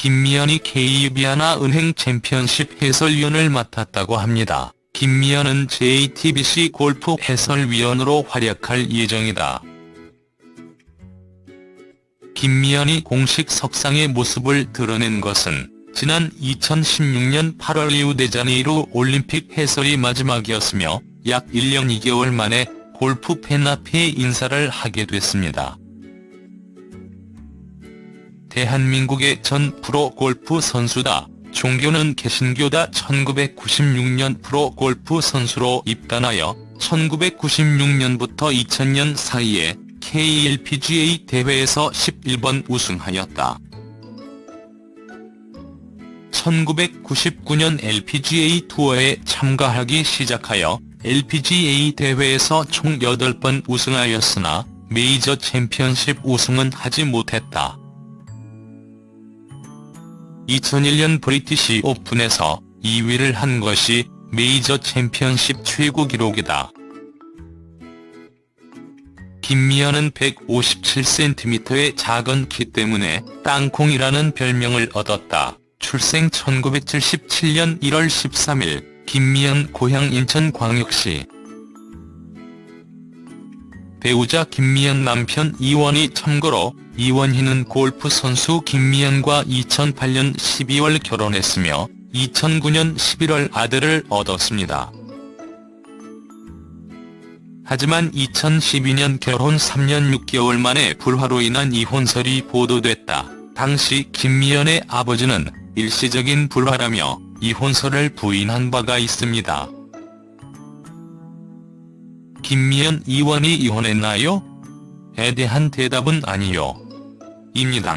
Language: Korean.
김미연이 KU비아나 은행 챔피언십 해설위원을 맡았다고 합니다. 김미연은 JTBC 골프 해설위원으로 활약할 예정이다. 김미연이 공식 석상의 모습을 드러낸 것은 지난 2016년 8월 리우데자네이루 올림픽 해설이 마지막이었으며 약 1년 2개월 만에 골프 팬 앞에 인사를 하게 됐습니다. 대한민국의 전 프로골프 선수다. 종교는 개신교다 1996년 프로골프 선수로 입단하여 1996년부터 2000년 사이에 KLPGA 대회에서 11번 우승하였다. 1999년 LPGA 투어에 참가하기 시작하여 LPGA 대회에서 총 8번 우승하였으나 메이저 챔피언십 우승은 하지 못했다. 2001년 브리티시 오픈에서 2위를 한 것이 메이저 챔피언십 최고 기록이다. 김미연은 157cm의 작은 키 때문에 땅콩이라는 별명을 얻었다. 출생 1977년 1월 13일 김미연 고향 인천광역시 배우자 김미연 남편 이원희 참고로 이원희는 골프 선수 김미연과 2008년 12월 결혼했으며 2009년 11월 아들을 얻었습니다. 하지만 2012년 결혼 3년 6개월 만에 불화로 인한 이혼설이 보도됐다. 당시 김미연의 아버지는 일시적인 불화라며 이혼설을 부인한 바가 있습니다. 김미연 이원이 이혼했나요? 에 대한 대답은 아니요. 입니다.